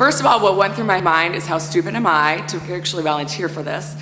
First of all, what went through my mind is how stupid am I to actually volunteer for this?